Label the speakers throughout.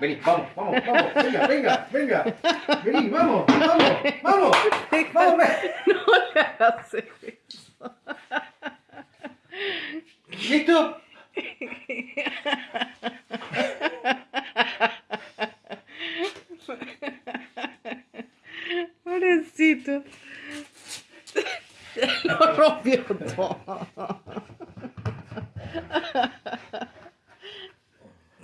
Speaker 1: Vení, vamos, vamos, vamos. Venga, venga, venga. Vení, vamos, vamos, vamos. Vamos.
Speaker 2: No le hagas eso.
Speaker 1: ¿Listo?
Speaker 2: Pobrecito. Lo rompió todo.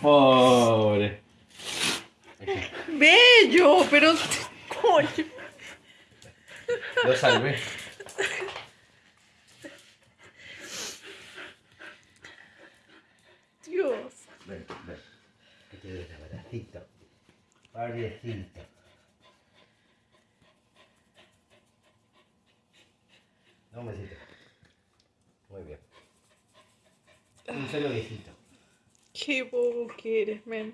Speaker 1: Pobre.
Speaker 2: Bello, pero coño.
Speaker 1: Lo salvé.
Speaker 2: Dios.
Speaker 1: Ven, ven. Que te doy un abracito. Pobrecito. Un besito. Muy bien. Un solo besito.
Speaker 2: cable gear, man.